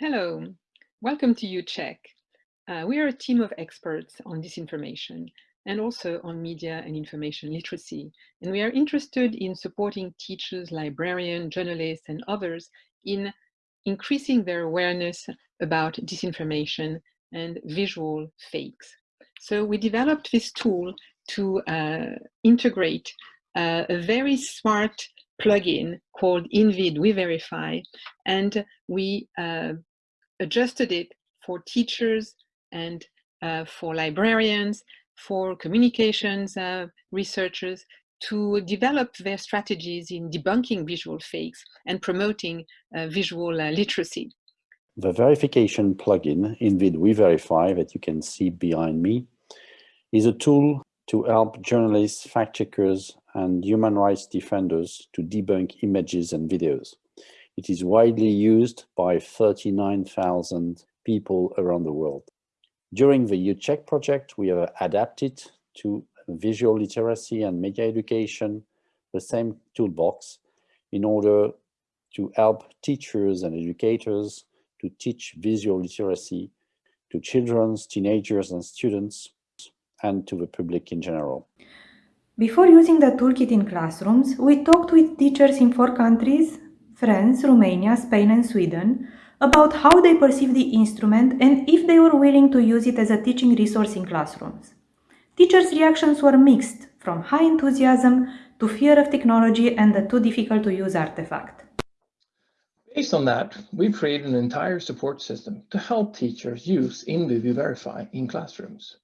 Hello, welcome to UCheck. Uh, we are a team of experts on disinformation and also on media and information literacy. And we are interested in supporting teachers, librarians, journalists, and others in increasing their awareness about disinformation and visual fakes. So we developed this tool to uh, integrate uh, a very smart plugin called InVid We Verify, and we uh, adjusted it for teachers and uh, for librarians, for communications uh, researchers to develop their strategies in debunking visual fakes and promoting uh, visual uh, literacy. The verification plugin, InVid We Verify, that you can see behind me, is a tool to help journalists, fact-checkers, and human rights defenders to debunk images and videos. It is widely used by 39,000 people around the world. During the UCheck project, we have adapted to visual literacy and media education the same toolbox in order to help teachers and educators to teach visual literacy to children, teenagers and students and to the public in general. Before using the toolkit in classrooms, we talked with teachers in four countries France, Romania, Spain and Sweden about how they perceive the instrument and if they were willing to use it as a teaching resource in classrooms. Teachers' reactions were mixed, from high enthusiasm to fear of technology and the too difficult to use artifact. Based on that, we've created an entire support system to help teachers use InVid Verify in classrooms.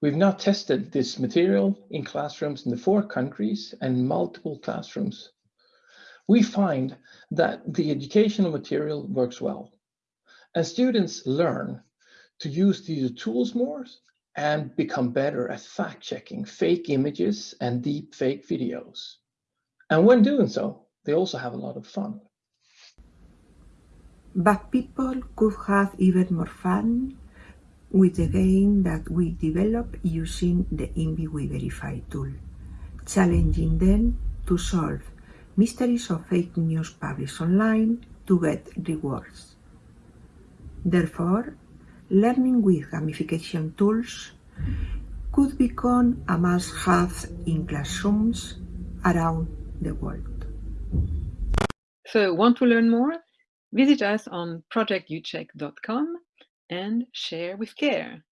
We've now tested this material in classrooms in the four countries and multiple classrooms we find that the educational material works well. And students learn to use these tools more and become better at fact-checking fake images and deep fake videos. And when doing so, they also have a lot of fun. But people could have even more fun with the game that we develop using the InVid We Verify tool, challenging them to solve mysteries of fake news published online to get rewards. Therefore, learning with gamification tools could become a must-have in classrooms around the world. So, want to learn more? Visit us on projectucheck.com and share with care.